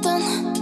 contan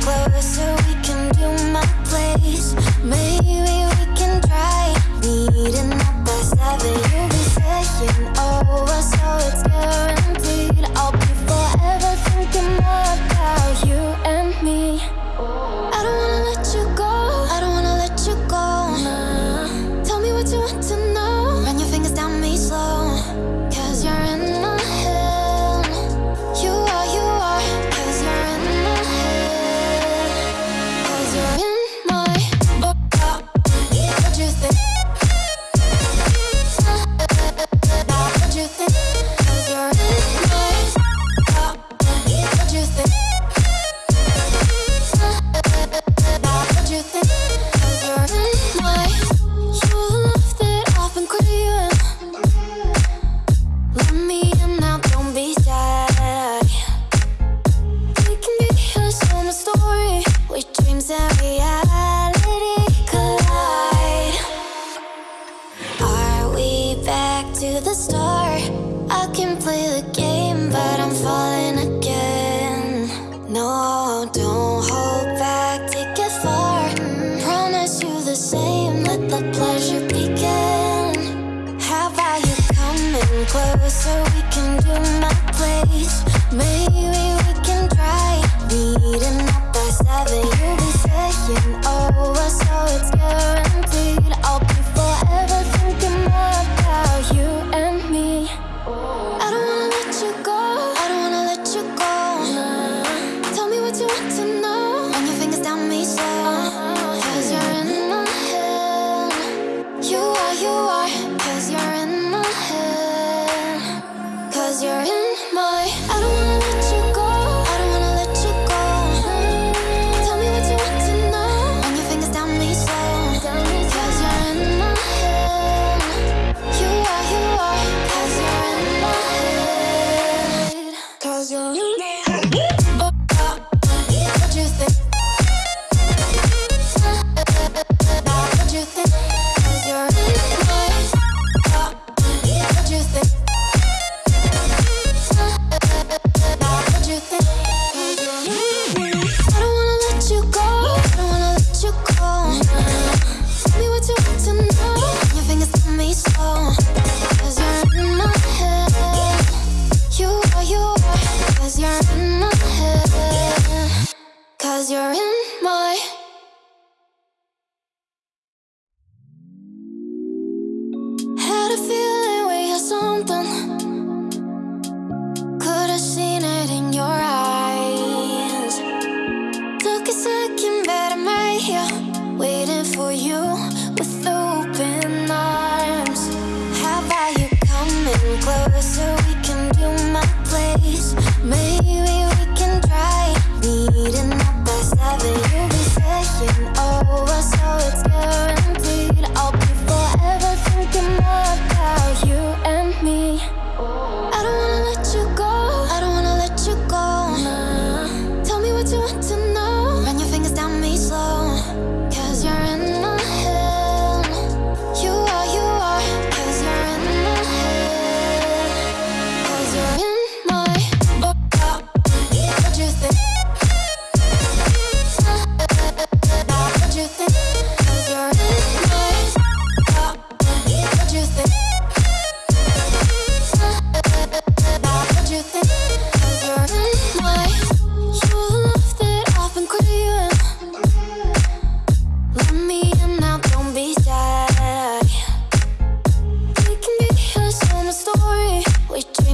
closer. closer, we can do my place. Maybe we can try meeting up by seven. You'll be saying, over, so it's guaranteed. I'll be Cause you're in my Had a feeling we had something. Could've seen it in your eyes. Took a second but I made you Waiting for you with open arms. How about you coming closer?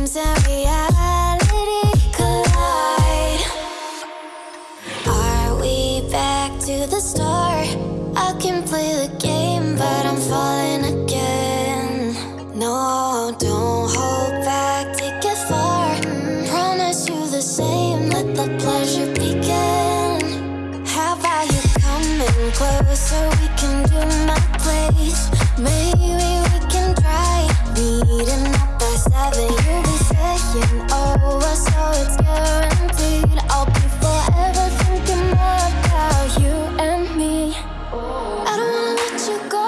dreams and reality collide. Are we back to the start? I can play the game but I'm falling again. No, don't hold back, take it far. Promise you the same, let the pleasure begin. How about you coming closer, we can do my place. Maybe you go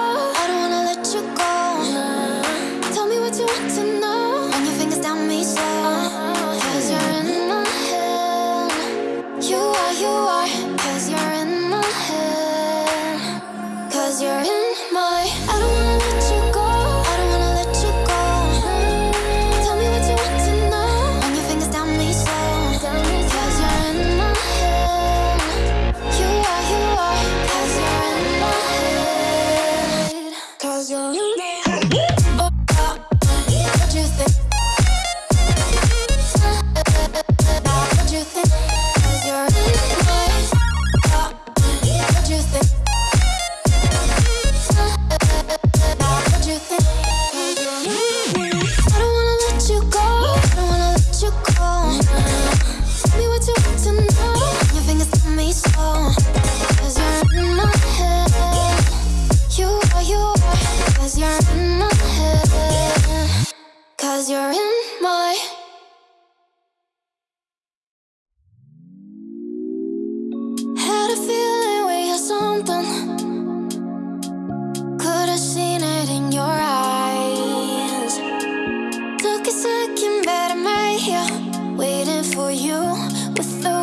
Cause you're in my head Cause you're in my Had a feeling we had something. Could have seen it in your eyes. Took a second but I'm right here Waiting for you with the